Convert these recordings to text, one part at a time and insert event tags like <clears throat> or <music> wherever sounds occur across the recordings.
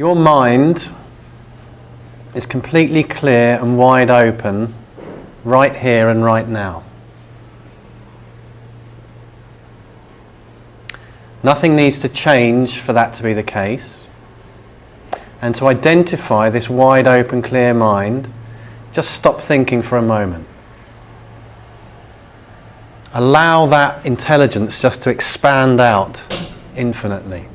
Your mind is completely clear and wide open right here and right now. Nothing needs to change for that to be the case. And to identify this wide open, clear mind, just stop thinking for a moment. Allow that intelligence just to expand out infinitely.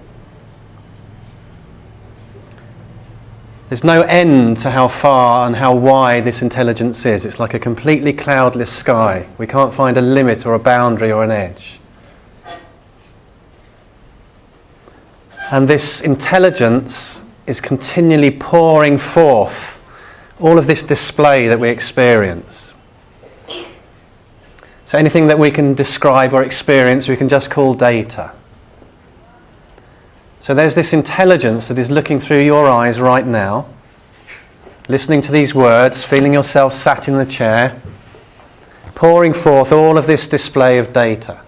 There's no end to how far and how wide this intelligence is. It's like a completely cloudless sky. We can't find a limit or a boundary or an edge. And this intelligence is continually pouring forth all of this display that we experience. So anything that we can describe or experience, we can just call data. So there's this intelligence that is looking through your eyes right now, listening to these words, feeling yourself sat in the chair, pouring forth all of this display of data.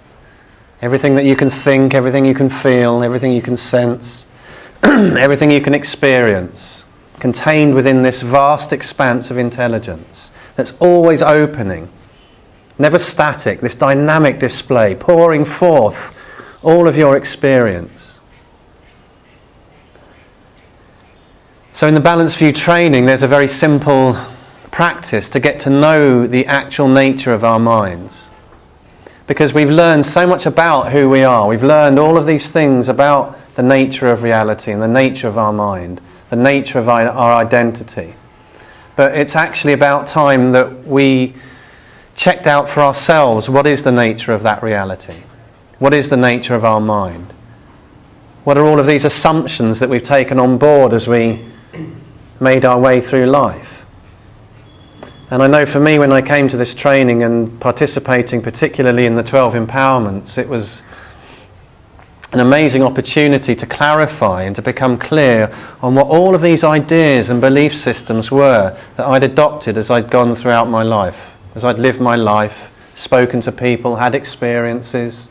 Everything that you can think, everything you can feel, everything you can sense, <clears throat> everything you can experience, contained within this vast expanse of intelligence that's always opening, never static, this dynamic display, pouring forth all of your experience. So, in the Balanced View training, there's a very simple practice to get to know the actual nature of our minds because we've learned so much about who we are. We've learned all of these things about the nature of reality and the nature of our mind, the nature of our, our identity. But it's actually about time that we checked out for ourselves what is the nature of that reality? What is the nature of our mind? What are all of these assumptions that we've taken on board as we made our way through life? And I know for me, when I came to this training and participating particularly in the 12 empowerments, it was an amazing opportunity to clarify and to become clear on what all of these ideas and belief systems were that I'd adopted as I'd gone throughout my life, as I'd lived my life, spoken to people, had experiences.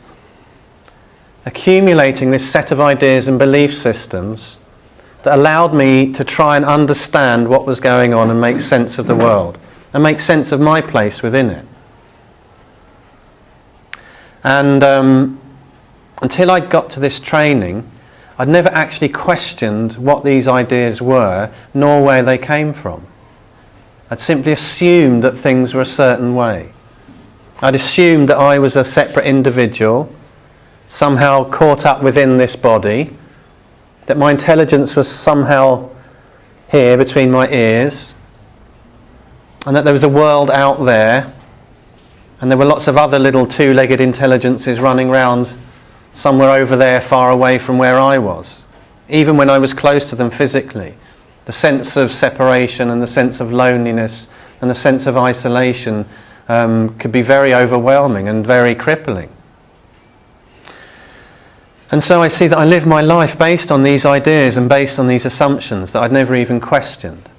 Accumulating this set of ideas and belief systems that allowed me to try and understand what was going on and make sense of the world and make sense of my place within it. And um, until I got to this training, I'd never actually questioned what these ideas were, nor where they came from. I'd simply assumed that things were a certain way. I'd assumed that I was a separate individual, somehow caught up within this body, that my intelligence was somehow here between my ears, and that there was a world out there, and there were lots of other little two legged intelligences running around somewhere over there, far away from where I was, even when I was close to them physically. The sense of separation and the sense of loneliness and the sense of isolation um, could be very overwhelming and very crippling. And so I see that I live my life based on these ideas and based on these assumptions that I'd never even questioned.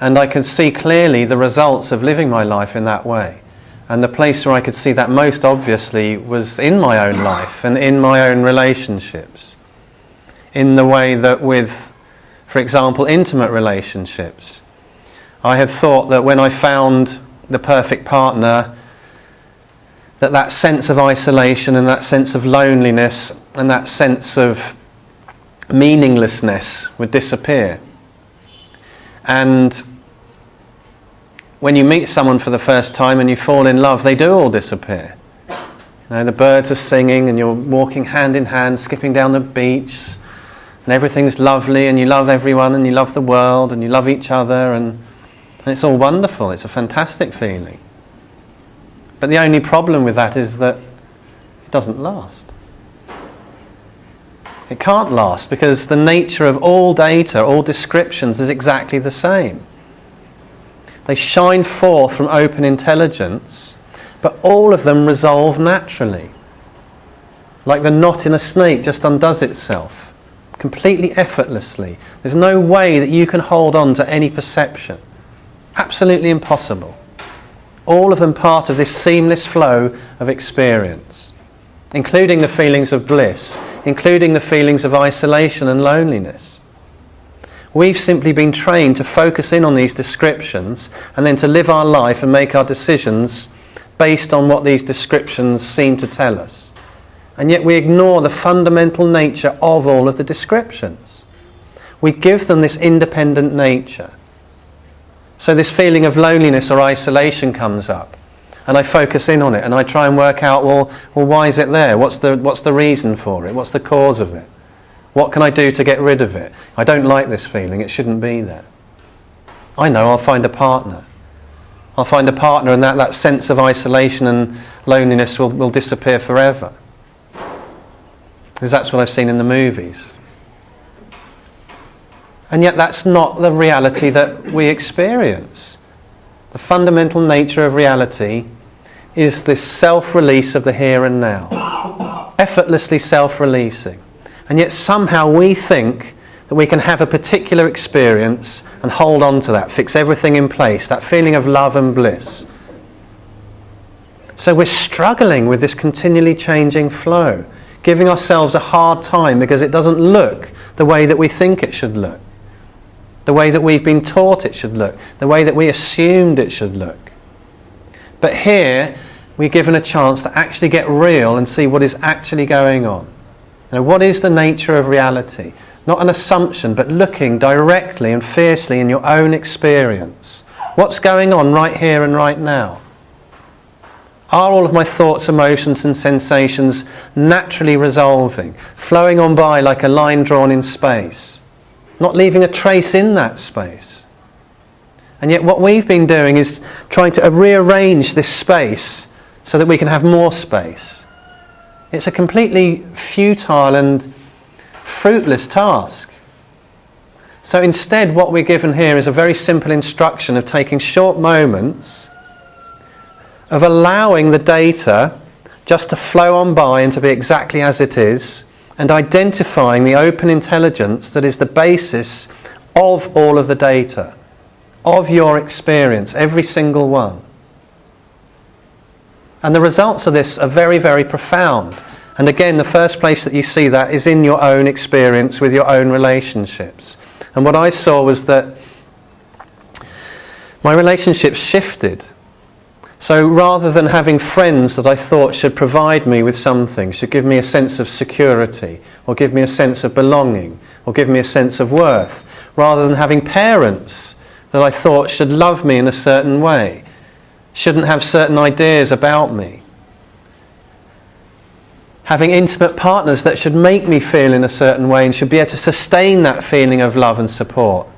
And I could see clearly the results of living my life in that way. And the place where I could see that most obviously was in my own life and in my own relationships. In the way that, with, for example, intimate relationships, I had thought that when I found the perfect partner, that that sense of isolation and that sense of loneliness and that sense of meaninglessness would disappear. And when you meet someone for the first time and you fall in love, they do all disappear. You know, the birds are singing and you're walking hand in hand, skipping down the beach, and everything's lovely, and you love everyone, and you love the world, and you love each other, and, and it's all wonderful. It's a fantastic feeling. But the only problem with that is that it doesn't last. It can't last because the nature of all data, all descriptions, is exactly the same. They shine forth from open intelligence, but all of them resolve naturally. Like the knot in a snake just undoes itself, completely effortlessly. There's no way that you can hold on to any perception. Absolutely impossible. All of them part of this seamless flow of experience, including the feelings of bliss including the feelings of isolation and loneliness. We've simply been trained to focus in on these descriptions and then to live our life and make our decisions based on what these descriptions seem to tell us. And yet we ignore the fundamental nature of all of the descriptions. We give them this independent nature. So this feeling of loneliness or isolation comes up and I focus in on it and I try and work out, well, well why is it there? What's the, what's the reason for it? What's the cause of it? What can I do to get rid of it? I don't like this feeling, it shouldn't be there. I know I'll find a partner. I'll find a partner and that, that sense of isolation and loneliness will, will disappear forever. Because that's what I've seen in the movies. And yet that's not the reality that we experience. The fundamental nature of reality is this self release of the here and now, effortlessly self releasing. And yet somehow we think that we can have a particular experience and hold on to that, fix everything in place, that feeling of love and bliss. So we're struggling with this continually changing flow, giving ourselves a hard time because it doesn't look the way that we think it should look the way that we've been taught it should look, the way that we assumed it should look. But here, we're given a chance to actually get real and see what is actually going on. You know, what is the nature of reality? Not an assumption, but looking directly and fiercely in your own experience. What's going on right here and right now? Are all of my thoughts, emotions, and sensations naturally resolving, flowing on by like a line drawn in space? not leaving a trace in that space. And yet, what we've been doing is trying to rearrange this space so that we can have more space. It's a completely futile and fruitless task. So instead, what we're given here is a very simple instruction of taking short moments, of allowing the data just to flow on by and to be exactly as it is, and identifying the open intelligence that is the basis of all of the data, of your experience, every single one. And the results of this are very, very profound. And again, the first place that you see that is in your own experience with your own relationships. And what I saw was that my relationships shifted so rather than having friends that I thought should provide me with something, should give me a sense of security, or give me a sense of belonging, or give me a sense of worth, rather than having parents that I thought should love me in a certain way, shouldn't have certain ideas about me, having intimate partners that should make me feel in a certain way and should be able to sustain that feeling of love and support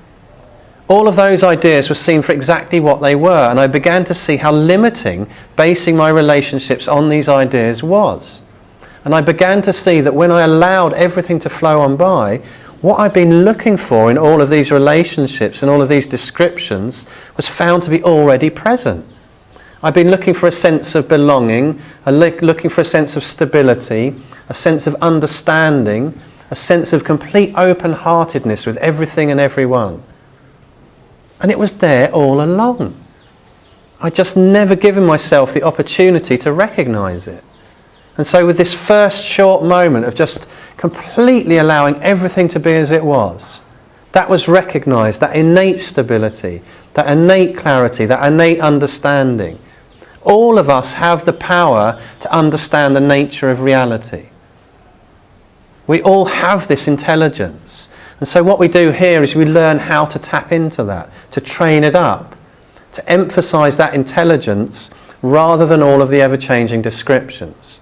all of those ideas were seen for exactly what they were, and I began to see how limiting basing my relationships on these ideas was. And I began to see that when I allowed everything to flow on by, what I'd been looking for in all of these relationships and all of these descriptions was found to be already present. I'd been looking for a sense of belonging, a looking for a sense of stability, a sense of understanding, a sense of complete open heartedness with everything and everyone. And it was there all along. I'd just never given myself the opportunity to recognize it. And so, with this first short moment of just completely allowing everything to be as it was, that was recognized, that innate stability, that innate clarity, that innate understanding. All of us have the power to understand the nature of reality. We all have this intelligence. And so, what we do here is we learn how to tap into that, to train it up, to emphasize that intelligence rather than all of the ever changing descriptions.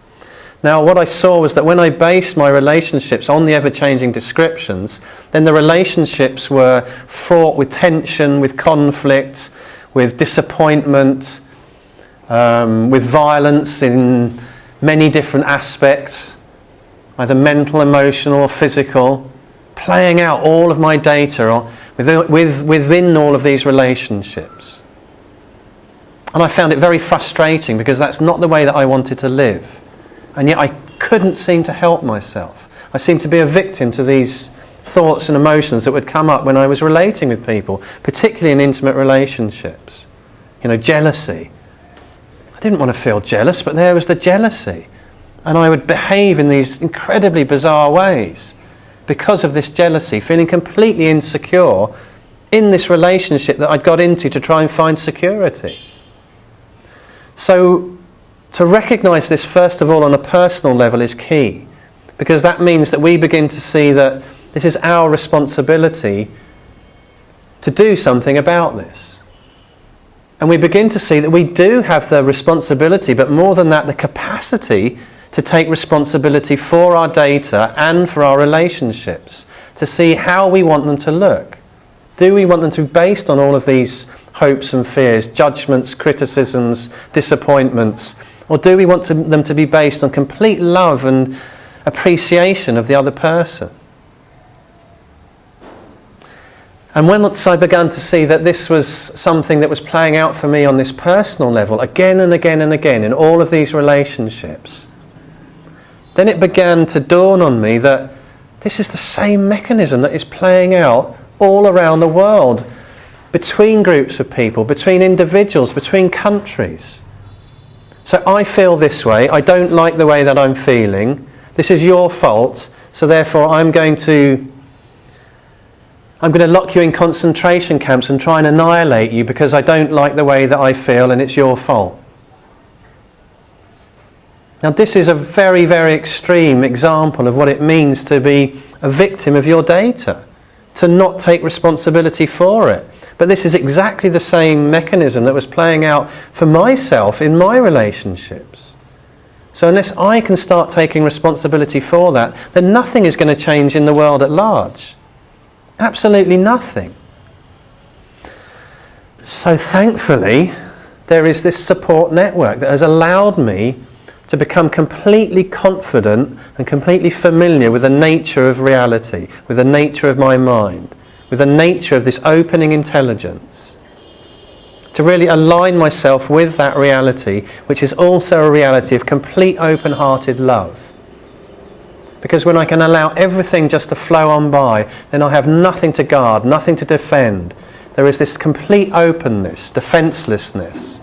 Now, what I saw was that when I based my relationships on the ever changing descriptions, then the relationships were fraught with tension, with conflict, with disappointment, um, with violence in many different aspects, either mental, emotional, or physical playing out all of my data within, within all of these relationships. And I found it very frustrating because that's not the way that I wanted to live. And yet I couldn't seem to help myself. I seemed to be a victim to these thoughts and emotions that would come up when I was relating with people, particularly in intimate relationships. You know, jealousy. I didn't want to feel jealous, but there was the jealousy. And I would behave in these incredibly bizarre ways because of this jealousy, feeling completely insecure in this relationship that I'd got into to try and find security. So, to recognize this, first of all, on a personal level is key because that means that we begin to see that this is our responsibility to do something about this. And we begin to see that we do have the responsibility, but more than that, the capacity to take responsibility for our data and for our relationships, to see how we want them to look. Do we want them to be based on all of these hopes and fears, judgments, criticisms, disappointments? Or do we want to, them to be based on complete love and appreciation of the other person? And once I began to see that this was something that was playing out for me on this personal level, again and again and again, in all of these relationships, then it began to dawn on me that this is the same mechanism that is playing out all around the world between groups of people, between individuals, between countries. So I feel this way, I don't like the way that I'm feeling, this is your fault, so therefore I'm going to I'm going to lock you in concentration camps and try and annihilate you because I don't like the way that I feel and it's your fault. Now, this is a very, very extreme example of what it means to be a victim of your data, to not take responsibility for it. But this is exactly the same mechanism that was playing out for myself in my relationships. So, unless I can start taking responsibility for that, then nothing is going to change in the world at large. Absolutely nothing. So, thankfully, there is this support network that has allowed me to become completely confident and completely familiar with the nature of reality, with the nature of my mind, with the nature of this opening intelligence. To really align myself with that reality, which is also a reality of complete open hearted love. Because when I can allow everything just to flow on by, then I have nothing to guard, nothing to defend. There is this complete openness, defenselessness,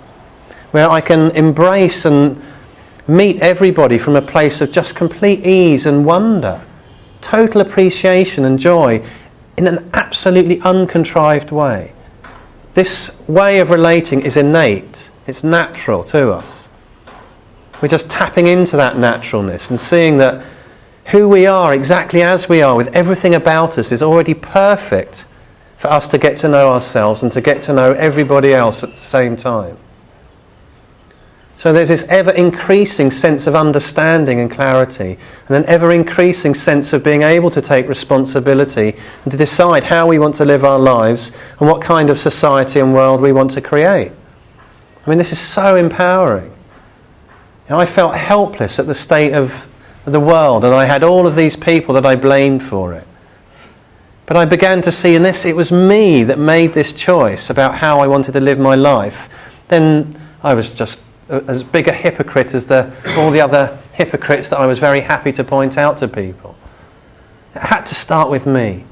where I can embrace and meet everybody from a place of just complete ease and wonder, total appreciation and joy in an absolutely uncontrived way. This way of relating is innate, it's natural to us. We're just tapping into that naturalness and seeing that who we are, exactly as we are, with everything about us, is already perfect for us to get to know ourselves and to get to know everybody else at the same time. So there's this ever increasing sense of understanding and clarity, and an ever increasing sense of being able to take responsibility and to decide how we want to live our lives and what kind of society and world we want to create. I mean, this is so empowering. You know, I felt helpless at the state of the world, and I had all of these people that I blamed for it. But I began to see, unless it was me that made this choice about how I wanted to live my life, then I was just as big a hypocrite as the, all the other hypocrites that I was very happy to point out to people. It had to start with me.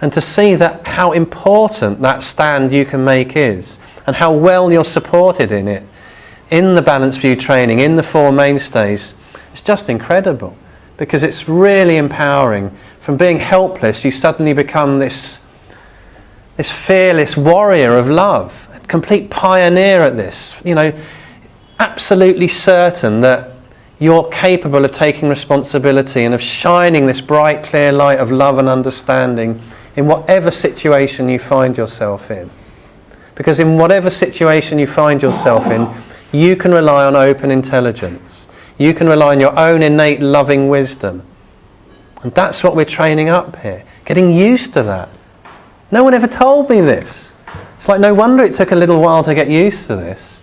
And to see that how important that stand you can make is, and how well you're supported in it, in the Balanced View training, in the Four Mainstays, it's just incredible. Because it's really empowering. From being helpless, you suddenly become this, this fearless warrior of love complete pioneer at this, you know, absolutely certain that you're capable of taking responsibility and of shining this bright, clear light of love and understanding in whatever situation you find yourself in. Because in whatever situation you find yourself in, you can rely on open intelligence. You can rely on your own innate loving wisdom. And that's what we're training up here. Getting used to that. No one ever told me this. It's like no wonder it took a little while to get used to this.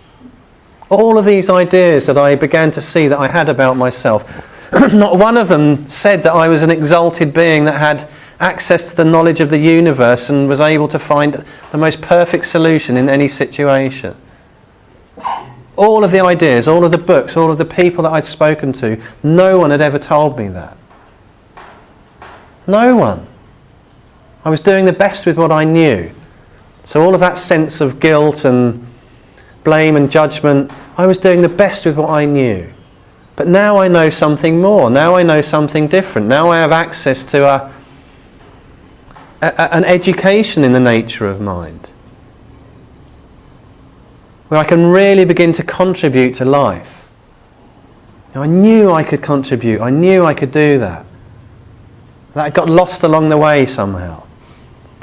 All of these ideas that I began to see that I had about myself, <clears throat> not one of them said that I was an exalted being that had access to the knowledge of the universe and was able to find the most perfect solution in any situation. All of the ideas, all of the books, all of the people that I'd spoken to, no one had ever told me that. No one. I was doing the best with what I knew. So, all of that sense of guilt and blame and judgment, I was doing the best with what I knew. But now I know something more. Now I know something different. Now I have access to a, a, an education in the nature of mind. Where I can really begin to contribute to life. Now, I knew I could contribute. I knew I could do that. That got lost along the way somehow.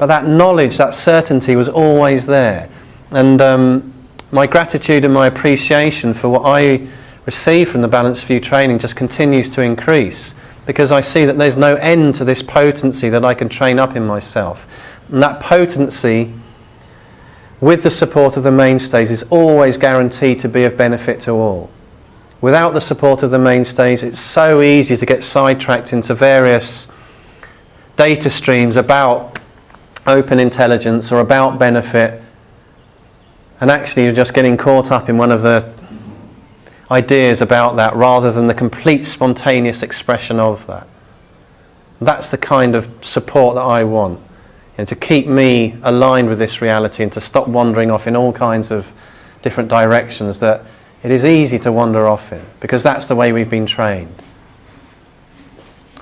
But that knowledge, that certainty was always there. And um, my gratitude and my appreciation for what I receive from the Balanced View training just continues to increase because I see that there's no end to this potency that I can train up in myself. And that potency, with the support of the mainstays, is always guaranteed to be of benefit to all. Without the support of the mainstays, it's so easy to get sidetracked into various data streams about open intelligence or about benefit, and actually you're just getting caught up in one of the ideas about that rather than the complete spontaneous expression of that. That's the kind of support that I want. And to keep me aligned with this reality and to stop wandering off in all kinds of different directions that it is easy to wander off in because that's the way we've been trained.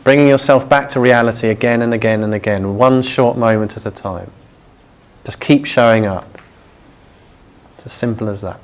Bringing yourself back to reality again and again and again, one short moment at a time. Just keep showing up. It's as simple as that.